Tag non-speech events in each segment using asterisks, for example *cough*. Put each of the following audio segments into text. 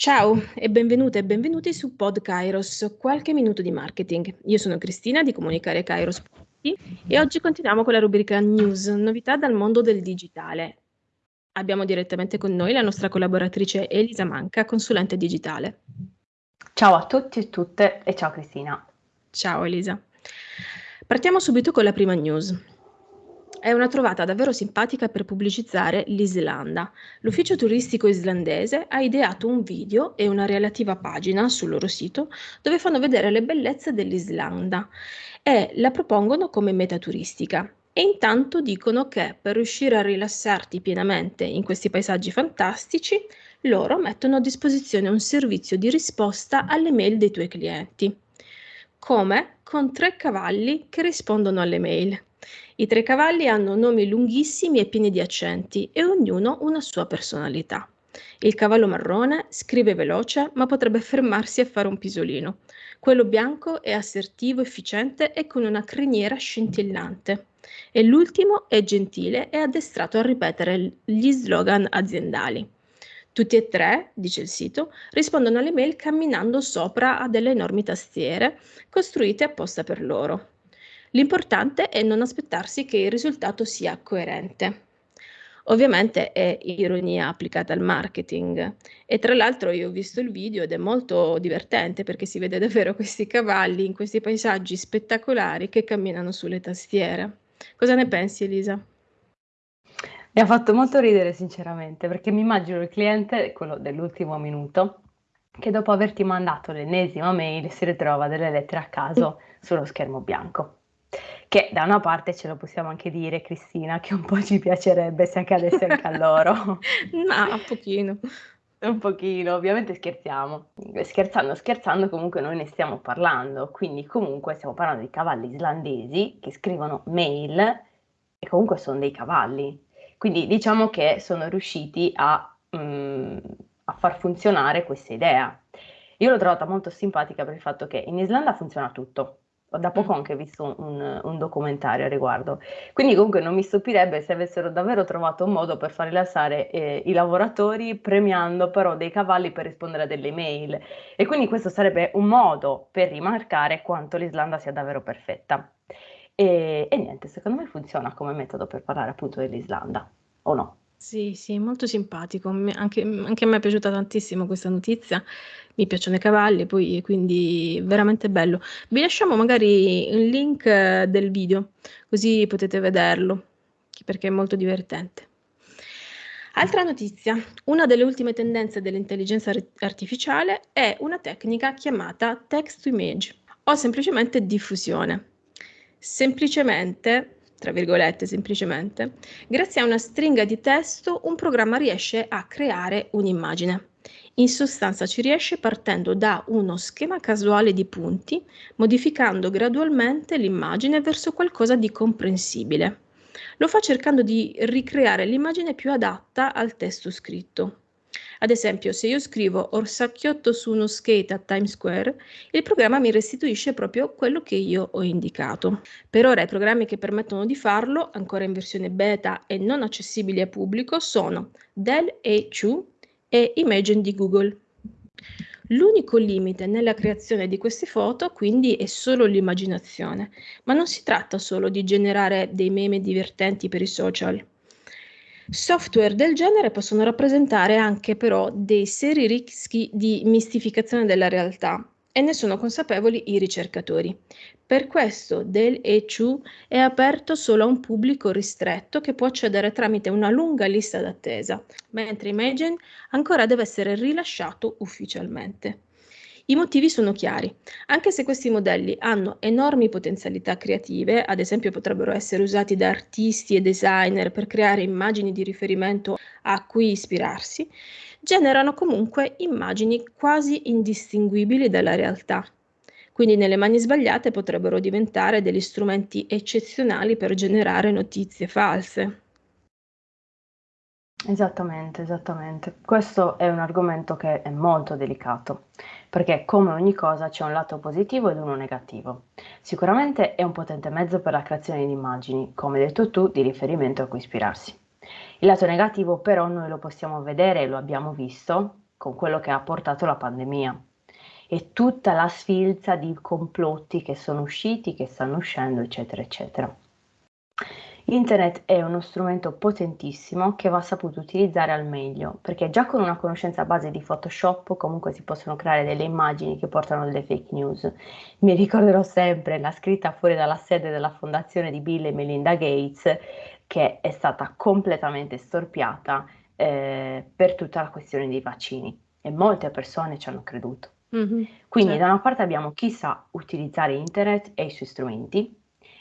Ciao e benvenute e benvenuti su Pod Kairos, qualche minuto di marketing. Io sono Cristina di Comunicare Kairos e oggi continuiamo con la rubrica News, novità dal mondo del digitale. Abbiamo direttamente con noi la nostra collaboratrice Elisa Manca, consulente digitale. Ciao a tutti e tutte e ciao Cristina. Ciao Elisa. Partiamo subito con la prima news. È una trovata davvero simpatica per pubblicizzare l'Islanda. L'ufficio turistico islandese ha ideato un video e una relativa pagina sul loro sito dove fanno vedere le bellezze dell'Islanda e la propongono come meta turistica. E intanto dicono che per riuscire a rilassarti pienamente in questi paesaggi fantastici, loro mettono a disposizione un servizio di risposta alle mail dei tuoi clienti. Come? Con tre cavalli che rispondono alle mail. I tre cavalli hanno nomi lunghissimi e pieni di accenti e ognuno una sua personalità. Il cavallo marrone scrive veloce ma potrebbe fermarsi a fare un pisolino. Quello bianco è assertivo, efficiente e con una criniera scintillante. E l'ultimo è gentile e addestrato a ripetere gli slogan aziendali. Tutti e tre, dice il sito, rispondono alle mail camminando sopra a delle enormi tastiere costruite apposta per loro. L'importante è non aspettarsi che il risultato sia coerente. Ovviamente è ironia applicata al marketing e tra l'altro io ho visto il video ed è molto divertente perché si vede davvero questi cavalli in questi paesaggi spettacolari che camminano sulle tastiere. Cosa ne pensi Elisa? Mi ha fatto molto ridere sinceramente perché mi immagino il cliente, quello dell'ultimo minuto, che dopo averti mandato l'ennesima mail si ritrova delle lettere a caso sullo schermo bianco. Che da una parte ce lo possiamo anche dire, Cristina, che un po' ci piacerebbe se accadesse anche a loro. *laughs* no, un pochino. Un pochino, ovviamente scherziamo. Scherzando, scherzando, comunque noi ne stiamo parlando. Quindi comunque stiamo parlando di cavalli islandesi che scrivono mail e comunque sono dei cavalli. Quindi diciamo che sono riusciti a, mm, a far funzionare questa idea. Io l'ho trovata molto simpatica per il fatto che in Islanda funziona tutto da poco anche visto un, un, documentario a riguardo. Quindi comunque non mi stupirebbe se avessero davvero trovato un modo per far rilassare eh, i lavoratori premiando però dei cavalli per rispondere a delle email. E quindi questo sarebbe un modo per rimarcare quanto l'Islanda sia davvero perfetta. E, e niente, secondo me funziona come metodo per parlare appunto dell'Islanda, o no? Sì, sì, molto simpatico. Anche, anche a me è piaciuta tantissimo questa notizia. Mi piacciono i cavalli, poi quindi veramente bello. Vi lasciamo magari il link eh, del video, così potete vederlo, perché è molto divertente. Altra notizia, una delle ultime tendenze dell'intelligenza artificiale è una tecnica chiamata text to image o semplicemente diffusione. Semplicemente tra virgolette semplicemente, grazie a una stringa di testo un programma riesce a creare un'immagine. In sostanza ci riesce partendo da uno schema casuale di punti, modificando gradualmente l'immagine verso qualcosa di comprensibile. Lo fa cercando di ricreare l'immagine più adatta al testo scritto. Ad esempio, se io scrivo orsacchiotto su uno skate a Times Square, il programma mi restituisce proprio quello che io ho indicato. Per ora i programmi che permettono di farlo, ancora in versione beta e non accessibili al pubblico, sono Dell A2 e Imagen di Google. L'unico limite nella creazione di queste foto quindi è solo l'immaginazione, ma non si tratta solo di generare dei meme divertenti per i social. Software del genere possono rappresentare anche però dei seri rischi di mistificazione della realtà e ne sono consapevoli i ricercatori. Per questo Del ECU è aperto solo a un pubblico ristretto che può accedere tramite una lunga lista d'attesa, mentre Imagen ancora deve essere rilasciato ufficialmente. I motivi sono chiari. Anche se questi modelli hanno enormi potenzialità creative, ad esempio potrebbero essere usati da artisti e designer per creare immagini di riferimento a cui ispirarsi, generano comunque immagini quasi indistinguibili dalla realtà. Quindi nelle mani sbagliate potrebbero diventare degli strumenti eccezionali per generare notizie false. Esattamente, esattamente. Questo è un argomento che è molto delicato, perché come ogni cosa c'è un lato positivo ed uno negativo. Sicuramente è un potente mezzo per la creazione di immagini, come detto tu, di riferimento a cui ispirarsi. Il lato negativo però noi lo possiamo vedere e lo abbiamo visto con quello che ha portato la pandemia e tutta la sfilza di complotti che sono usciti, che stanno uscendo, eccetera, eccetera. Internet è uno strumento potentissimo che va saputo utilizzare al meglio, perché già con una conoscenza base di Photoshop comunque si possono creare delle immagini che portano delle fake news. Mi ricorderò sempre la scritta fuori dalla sede della fondazione di Bill e Melinda Gates che è stata completamente storpiata eh, per tutta la questione dei vaccini e molte persone ci hanno creduto. Mm-hmm, Quindi certo. da una parte abbiamo chi sa utilizzare internet e i suoi strumenti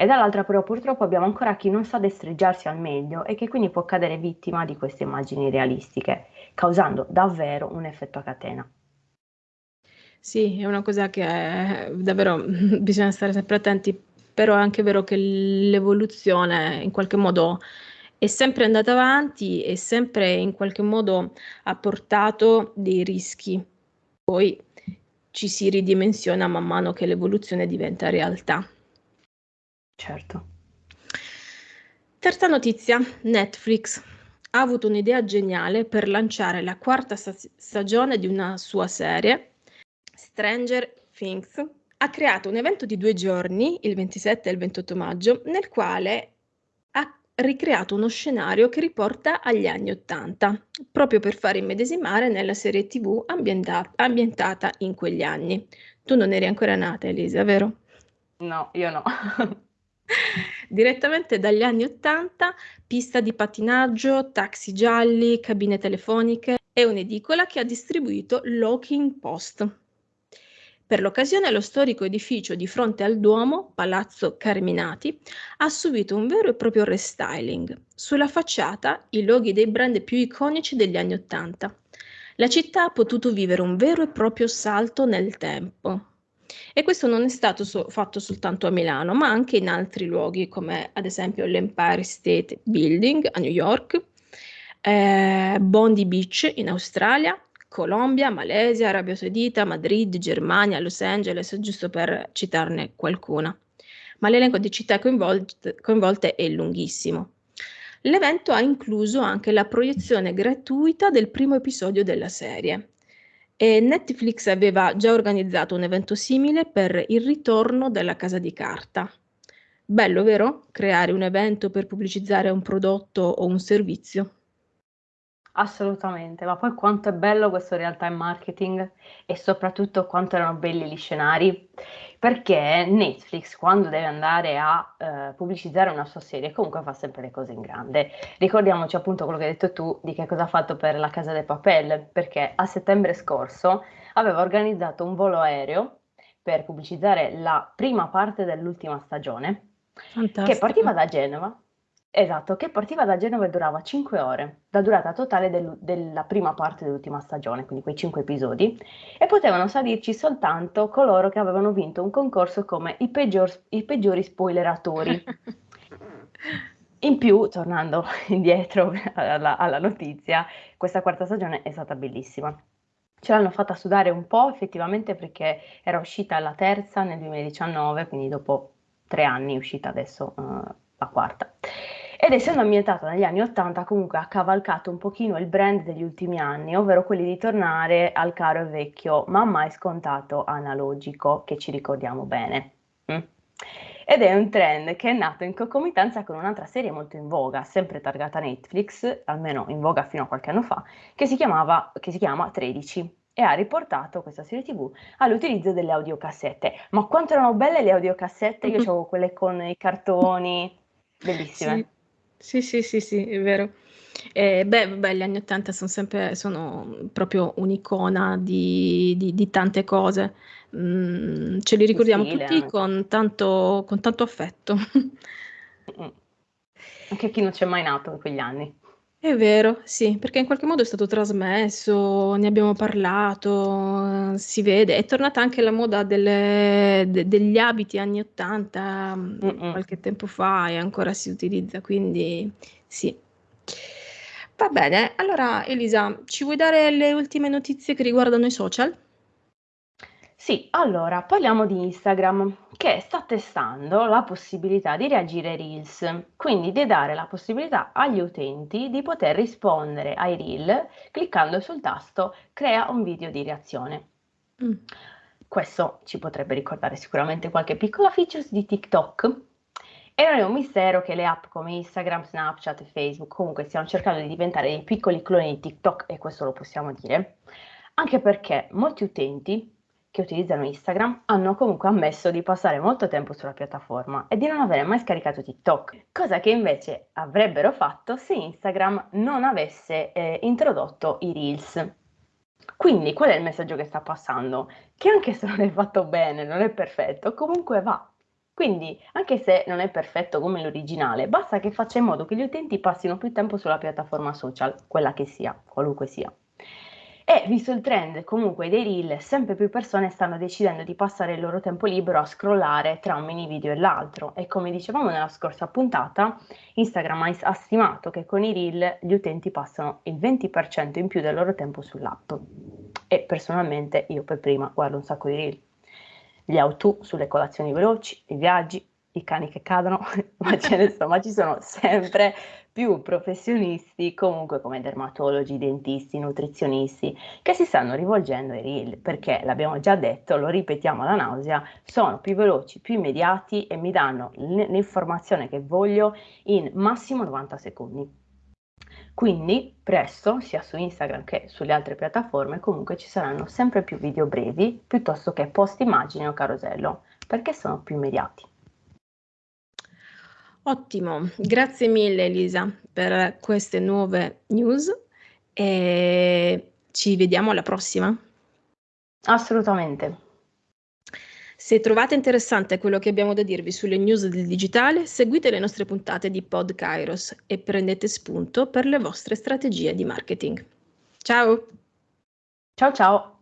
e dall'altra però purtroppo abbiamo ancora chi non sa destreggiarsi al meglio e che quindi può cadere vittima di queste immagini realistiche, causando davvero un effetto a catena. Sì, è una cosa che è, davvero *laughs* bisogna stare sempre attenti, però è anche vero che l'evoluzione in qualche modo è sempre andata avanti e sempre in qualche modo ha portato dei rischi. Poi ci si ridimensiona man mano che l'evoluzione diventa realtà. Certo. Terza notizia, Netflix ha avuto un'idea geniale per lanciare la quarta stagione di una sua serie, Stranger Things. Ha creato un evento di due giorni, il 27 e il 28 maggio, nel quale ha ricreato uno scenario che riporta agli anni 80, proprio per far immedesimare nella serie TV ambienta- ambientata in quegli anni. Tu non eri ancora nata, Elisa, vero? No, io no. *laughs* *laughs* Direttamente dagli anni '80, pista di pattinaggio, taxi gialli, cabine telefoniche e un'edicola che ha distribuito Locking Post. Per l'occasione lo storico edificio di fronte al Duomo, Palazzo Carminati, ha subito un vero e proprio restyling. Sulla facciata i loghi dei brand più iconici degli anni '80. La città ha potuto vivere un vero e proprio salto nel tempo. E questo non è stato so- fatto soltanto a Milano, ma anche in altri luoghi, come ad esempio l'Empire State Building a New York, eh, Bondi Beach in Australia, Colombia, Malesia, Arabia Saudita, Madrid, Germania, Los Angeles, giusto per citarne qualcuna. Ma l'elenco di città coinvolte, coinvolte è lunghissimo. L'evento ha incluso anche la proiezione gratuita del primo episodio della serie e Netflix aveva già organizzato un evento simile per il ritorno della Casa di Carta. Bello, vero? Creare un evento per pubblicizzare un prodotto o un servizio. Assolutamente, ma poi quanto è bello questo real time marketing e soprattutto quanto erano belli gli scenari, perché Netflix quando deve andare a eh, pubblicizzare una sua serie comunque fa sempre le cose in grande. Ricordiamoci appunto quello che hai detto tu di che cosa ha fatto per la Casa dei Papel, perché a settembre scorso aveva organizzato un volo aereo per pubblicizzare la prima parte dell'ultima stagione, Fantastico. che partiva da Genova Esatto, che partiva da Genova e durava 5 ore, la durata totale del- della prima parte dell'ultima stagione, quindi quei 5 episodi, e potevano salirci soltanto coloro che avevano vinto un concorso come i, peggior- i peggiori spoileratori. *laughs* In più, tornando *laughs* indietro alla, alla notizia, questa quarta stagione è stata bellissima. Ce l'hanno fatta sudare un po' effettivamente perché era uscita la terza nel 2019, quindi dopo tre anni è uscita adesso uh, la quarta. Ed essendo ambientata negli anni 80 comunque ha cavalcato un pochino il brand degli ultimi anni, ovvero quelli di tornare al caro e vecchio, ma mai scontato analogico, che ci ricordiamo bene. Mm? Ed è un trend che è nato in concomitanza con un'altra serie molto in voga, sempre targata Netflix, almeno in voga fino a qualche anno fa, che si, chiamava, che si chiama 13 e ha riportato questa serie tv all'utilizzo delle audiocassette. Ma quanto erano belle le audiocassette? Io avevo quelle con i cartoni, bellissime. Sì. Sì, sì, sì, sì, è vero. Eh, beh, vabbè, gli anni '80 son sempre sono proprio un'icona di di di tante cose. Mhmm, ce li ricordiamo stile tutti anche. con tanto con tanto affetto. Mh-mh. Anche chi non c'è mai nato in quegli anni. È vero, sì, perché in qualche modo è stato trasmesso, ne abbiamo parlato, si vede. È tornata anche la moda delle de degli abiti anni '80, mhmm, Mh-mh. qualche tempo fa e ancora si utilizza, quindi sì. Va bene, allora Elisa, ci vuoi dare le ultime notizie che riguardano i social? Sì, allora parliamo di Instagram che sta testando la possibilità di reagire ai Reels, quindi di dare la possibilità agli utenti di poter rispondere ai Reel cliccando sul tasto crea un video di reazione. Mm. Questo ci potrebbe ricordare sicuramente qualche piccola feature di TikTok. E non è un mistero che le app come Instagram, Snapchat e Facebook comunque stiano cercando di diventare dei piccoli cloni di TikTok e questo lo possiamo dire, anche perché molti utenti che utilizzano Instagram hanno comunque ammesso di passare molto tempo sulla piattaforma e di non avere mai scaricato TikTok, cosa che invece avrebbero fatto se Instagram non avesse eh, introdotto i Reels. Quindi qual è il messaggio che sta passando? Che anche se non è fatto bene, non è perfetto, comunque va. Quindi, anche se non è perfetto come l'originale, basta che faccia in modo che gli utenti passino più tempo sulla piattaforma social, quella che sia, qualunque sia. E visto il trend comunque dei reel, sempre più persone stanno decidendo di passare il loro tempo libero a scrollare tra un mini video e l'altro e come dicevamo nella scorsa puntata, Instagram ha stimato che con i reel gli utenti passano il 20% in più del loro tempo sull'app. E personalmente io per prima guardo un sacco di reel. Gli auto sulle colazioni veloci, i viaggi, i cani che cadono, *laughs* ma, ce ne ma ci sono sempre più professionisti, comunque come dermatologi, dentisti, nutrizionisti, che si stanno rivolgendo ai reel, perché l'abbiamo già detto, lo ripetiamo alla nausea, sono più veloci, più immediati e mi danno l'informazione che voglio in massimo 90 secondi. Quindi presto, sia su Instagram che sulle altre piattaforme, comunque ci saranno sempre più video brevi piuttosto che post immagini o carosello, perché sono più immediati. Ottimo, grazie mille Elisa per queste nuove news e ci vediamo alla prossima. Assolutamente. Se trovate interessante quello che abbiamo da dirvi sulle news del digitale, seguite le nostre puntate di Pod Kairos e prendete spunto per le vostre strategie di marketing. Ciao! Ciao ciao!